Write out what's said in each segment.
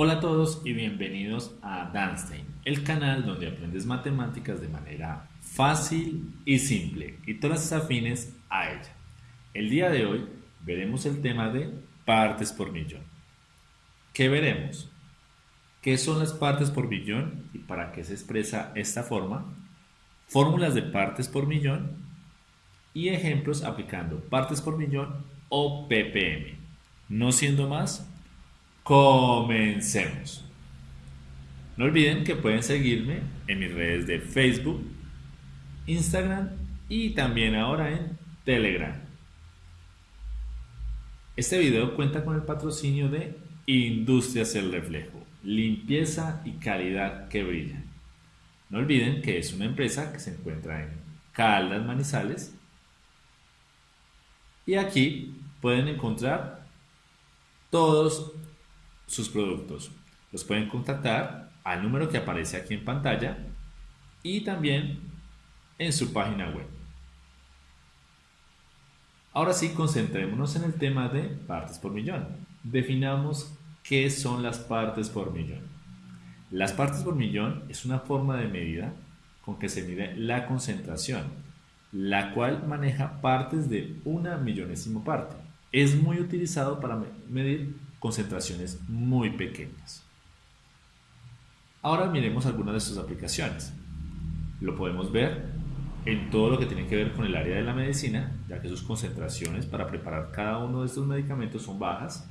Hola a todos y bienvenidos a Danstein, el canal donde aprendes matemáticas de manera fácil y simple y todas las afines a ella. El día de hoy veremos el tema de partes por millón. ¿Qué veremos? ¿Qué son las partes por millón y para qué se expresa esta forma? Fórmulas de partes por millón y ejemplos aplicando partes por millón o ppm. No siendo más, Comencemos. No olviden que pueden seguirme en mis redes de Facebook, Instagram y también ahora en Telegram. Este video cuenta con el patrocinio de Industrias El Reflejo, limpieza y calidad que brilla. No olviden que es una empresa que se encuentra en Caldas Manizales y aquí pueden encontrar todos sus productos. Los pueden contactar al número que aparece aquí en pantalla y también en su página web. Ahora sí, concentrémonos en el tema de partes por millón. Definamos qué son las partes por millón. Las partes por millón es una forma de medida con que se mide la concentración, la cual maneja partes de una millonésimo parte. Es muy utilizado para medir concentraciones muy pequeñas. Ahora miremos algunas de sus aplicaciones. Lo podemos ver en todo lo que tiene que ver con el área de la medicina, ya que sus concentraciones para preparar cada uno de estos medicamentos son bajas.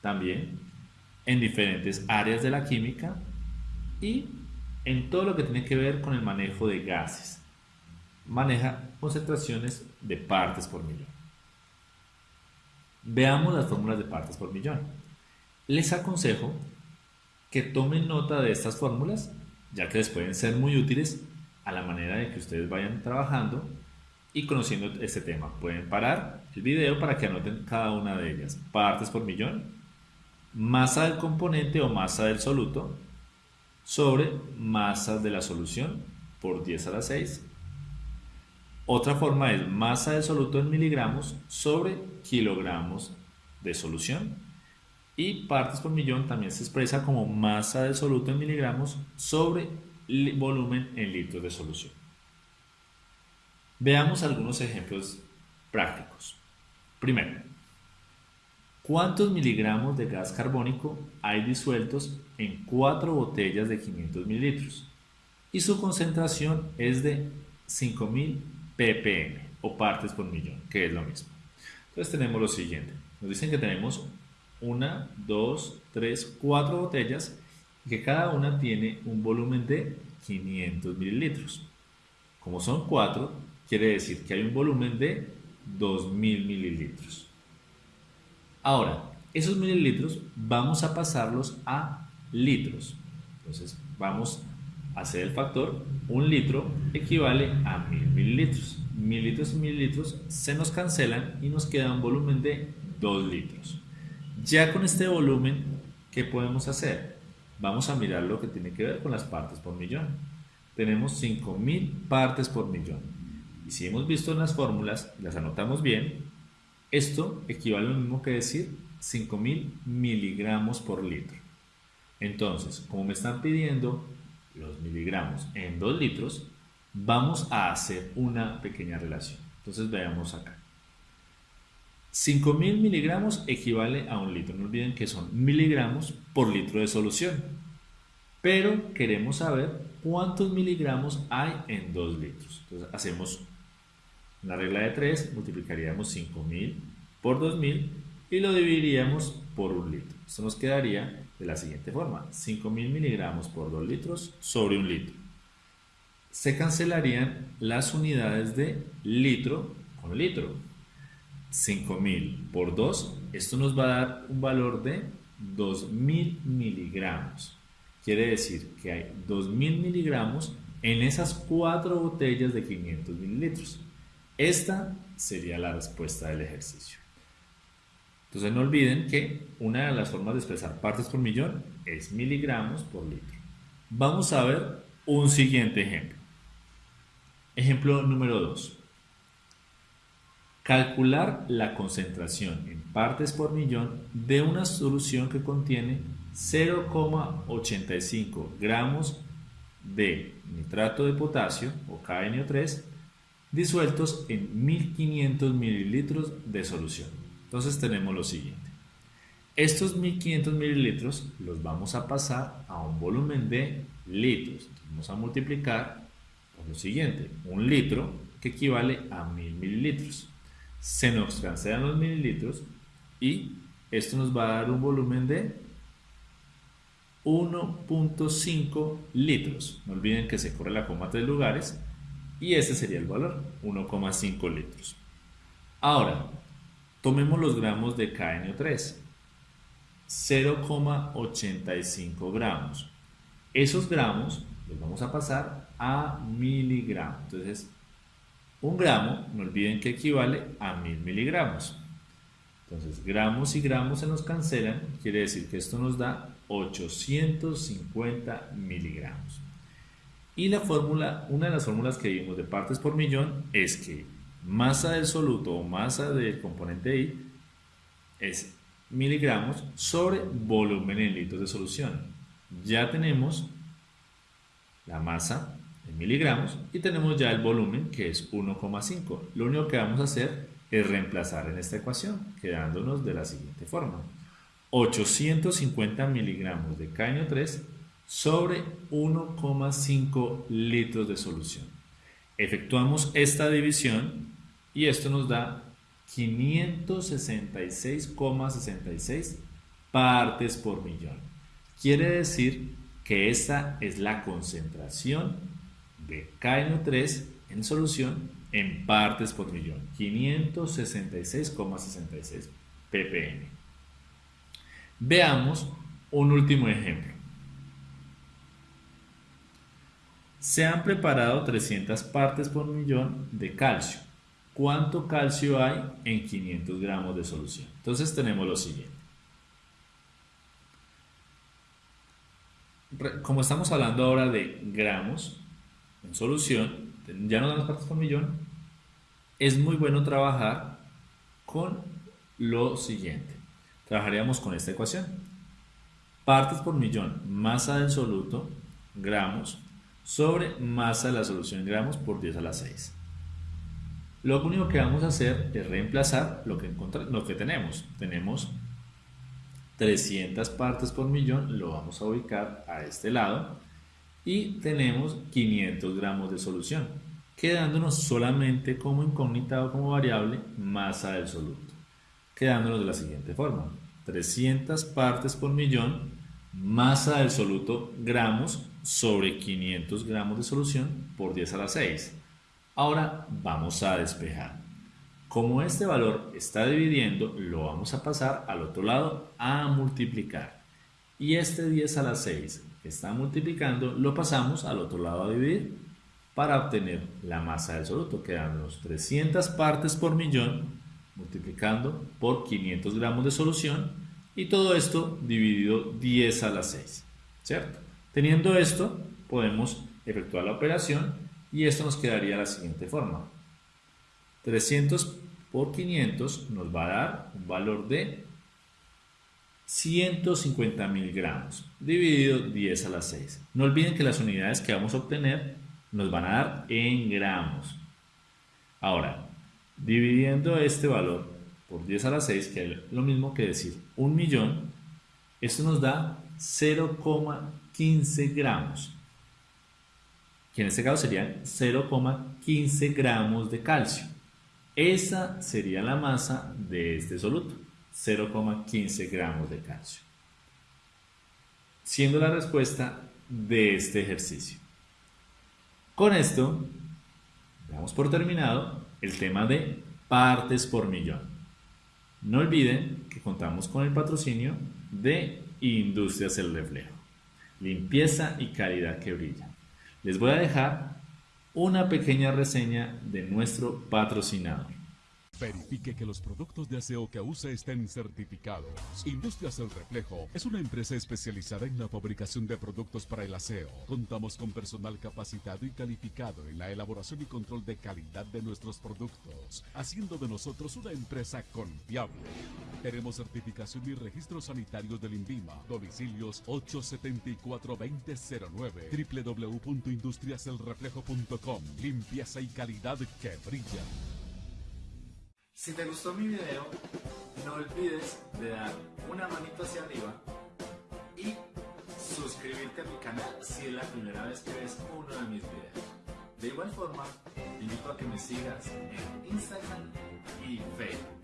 También en diferentes áreas de la química y en todo lo que tiene que ver con el manejo de gases. Maneja concentraciones de partes por millón. Veamos las fórmulas de partes por millón. Les aconsejo que tomen nota de estas fórmulas, ya que les pueden ser muy útiles a la manera de que ustedes vayan trabajando y conociendo este tema. Pueden parar el video para que anoten cada una de ellas. Partes por millón, masa del componente o masa del soluto sobre masa de la solución por 10 a la 6 otra forma es masa de soluto en miligramos sobre kilogramos de solución. Y partes por millón también se expresa como masa de soluto en miligramos sobre volumen en litros de solución. Veamos algunos ejemplos prácticos. Primero, ¿cuántos miligramos de gas carbónico hay disueltos en cuatro botellas de 500 mililitros? Y su concentración es de 5000 ppm o partes por millón, que es lo mismo. Entonces tenemos lo siguiente. Nos dicen que tenemos una, dos, tres, cuatro botellas y que cada una tiene un volumen de 500 mililitros. Como son cuatro, quiere decir que hay un volumen de 2000 mililitros. Ahora, esos mililitros vamos a pasarlos a litros. Entonces vamos hacer el factor, un litro equivale a mil mililitros. Mililitros y mililitros se nos cancelan y nos queda un volumen de 2 litros. Ya con este volumen, ¿qué podemos hacer? Vamos a mirar lo que tiene que ver con las partes por millón. Tenemos 5000 partes por millón. Y si hemos visto en las fórmulas las anotamos bien, esto equivale a lo mismo que decir 5000 miligramos por litro. Entonces, como me están pidiendo los miligramos en 2 litros, vamos a hacer una pequeña relación. Entonces veamos acá. 5000 miligramos equivale a un litro. No olviden que son miligramos por litro de solución. Pero queremos saber cuántos miligramos hay en 2 litros. Entonces hacemos una regla de 3, multiplicaríamos 5000 por 2000 y lo dividiríamos por un litro. Esto nos quedaría de la siguiente forma, 5000 miligramos por 2 litros sobre un litro. Se cancelarían las unidades de litro con litro. 5000 por 2, esto nos va a dar un valor de 2000 miligramos. Quiere decir que hay 2000 miligramos en esas cuatro botellas de 500 mililitros. Esta sería la respuesta del ejercicio. Entonces no olviden que una de las formas de expresar partes por millón es miligramos por litro. Vamos a ver un siguiente ejemplo. Ejemplo número 2. Calcular la concentración en partes por millón de una solución que contiene 0,85 gramos de nitrato de potasio o KNO3 disueltos en 1500 mililitros de solución. Entonces tenemos lo siguiente. Estos 1500 mililitros los vamos a pasar a un volumen de litros. vamos a multiplicar por lo siguiente. Un litro que equivale a 1000 mililitros. Se nos cancelan los mililitros y esto nos va a dar un volumen de 1.5 litros. No olviden que se corre la coma tres lugares y ese sería el valor, 1,5 litros. Ahora, tomemos los gramos de KNO3. 0,85 gramos. Esos gramos los vamos a pasar a miligramos. Entonces, un gramo, no olviden que equivale a mil miligramos. Entonces, gramos y gramos se nos cancelan, quiere decir que esto nos da 850 miligramos. Y la fórmula, una de las fórmulas que vimos de partes por millón es que masa del soluto o masa del componente I es miligramos sobre volumen en litros de solución. Ya tenemos la masa en miligramos y tenemos ya el volumen que es 1,5. Lo único que vamos a hacer es reemplazar en esta ecuación, quedándonos de la siguiente forma. 850 miligramos de KNO3 sobre 1,5 litros de solución. Efectuamos esta división y esto nos da 566,66 partes por millón. Quiere decir que esta es la concentración de KNO3 en solución en partes por millón. 566,66 ppm. Veamos un último ejemplo. Se han preparado 300 partes por millón de calcio. ¿Cuánto calcio hay en 500 gramos de solución? Entonces tenemos lo siguiente. Como estamos hablando ahora de gramos en solución, ya no damos partes por millón, es muy bueno trabajar con lo siguiente. Trabajaríamos con esta ecuación. Partes por millón, masa del soluto, gramos, sobre masa de la solución en gramos por 10 a la 6. Lo único que vamos a hacer es reemplazar lo que, lo que tenemos. Tenemos 300 partes por millón, lo vamos a ubicar a este lado. Y tenemos 500 gramos de solución, quedándonos solamente como incógnita o como variable masa del soluto. Quedándonos de la siguiente forma. 300 partes por millón, masa del soluto gramos sobre 500 gramos de solución por 10 a la 6. Ahora vamos a despejar. Como este valor está dividiendo, lo vamos a pasar al otro lado a multiplicar. Y este 10 a la 6 que está multiplicando, lo pasamos al otro lado a dividir para obtener la masa del soluto, quedándonos 300 partes por millón multiplicando por 500 gramos de solución y todo esto dividido 10 a la 6, ¿cierto? Teniendo esto, podemos efectuar la operación y esto nos quedaría de la siguiente forma. 300 por 500 nos va a dar un valor de 150 mil gramos dividido 10 a la 6. No olviden que las unidades que vamos a obtener nos van a dar en gramos. Ahora, dividiendo este valor por 10 a la 6, que es lo mismo que decir un millón, esto nos da 0,15 gramos, que en este caso serían 0,15 gramos de calcio. Esa sería la masa de este soluto, 0,15 gramos de calcio. Siendo la respuesta de este ejercicio. Con esto, damos por terminado el tema de partes por millón. No olviden que contamos con el patrocinio de Industrias El Reflejo. Limpieza y calidad que brilla. Les voy a dejar una pequeña reseña de nuestro patrocinador. Verifique que los productos de aseo que use estén certificados. Industrias El Reflejo es una empresa especializada en la fabricación de productos para el aseo. Contamos con personal capacitado y calificado en la elaboración y control de calidad de nuestros productos, haciendo de nosotros una empresa confiable. Tenemos certificación y registro sanitario del INVIMA. Domicilios 874-2009. www.industriaselreflejo.com. Limpieza y calidad que brilla. Si te gustó mi video, no olvides de dar una manito hacia arriba y suscribirte a mi canal si es la primera vez que ves uno de mis videos. De igual forma, te invito a que me sigas en Instagram y Facebook.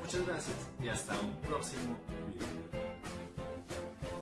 Muchas gracias y hasta un próximo